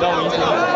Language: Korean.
让我引起